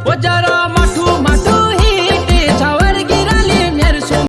ও যারা